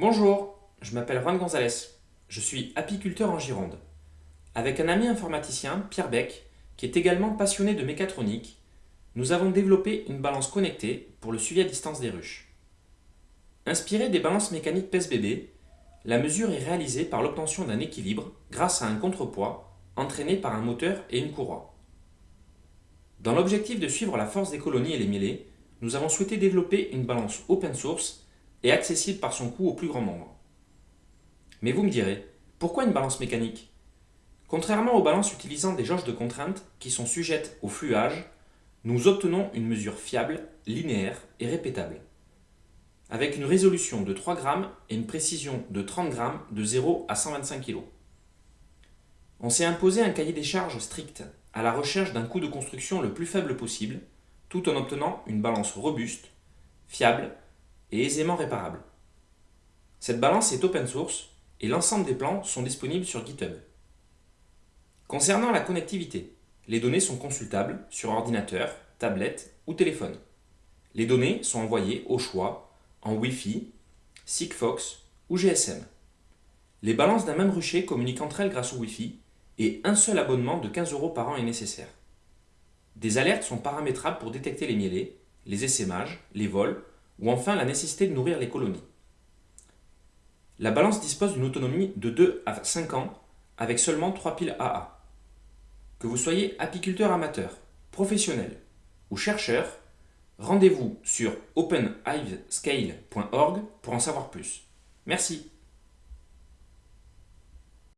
Bonjour, je m'appelle Juan Gonzalez. Je suis apiculteur en Gironde. Avec un ami informaticien, Pierre Beck, qui est également passionné de mécatronique, nous avons développé une balance connectée pour le suivi à distance des ruches. Inspirée des balances mécaniques PES-BB, la mesure est réalisée par l'obtention d'un équilibre grâce à un contrepoids entraîné par un moteur et une courroie. Dans l'objectif de suivre la force des colonies et les mielés, nous avons souhaité développer une balance open source et accessible par son coût au plus grand nombre. Mais vous me direz, pourquoi une balance mécanique? Contrairement aux balances utilisant des jauges de contrainte qui sont sujettes au fluage, nous obtenons une mesure fiable, linéaire et répétable. Avec une résolution de 3 grammes et une précision de 30 grammes de 0 à 125 kg. On s'est imposé un cahier des charges strict à la recherche d'un coût de construction le plus faible possible, tout en obtenant une balance robuste, fiable et aisément réparable. Cette balance est open source et l'ensemble des plans sont disponibles sur GitHub. Concernant la connectivité, les données sont consultables sur ordinateur, tablette ou téléphone. Les données sont envoyées au choix en Wi-Fi, Sigfox ou GSM. Les balances d'un même rucher communiquent entre elles grâce au Wi-Fi et un seul abonnement de 15 euros par an est nécessaire. Des alertes sont paramétrables pour détecter les mielés, les essaimages, les vols ou enfin la nécessité de nourrir les colonies. La balance dispose d'une autonomie de 2 à 5 ans avec seulement 3 piles AA. Que vous soyez apiculteur amateur, professionnel ou chercheur, rendez-vous sur openhivescale.org pour en savoir plus. Merci.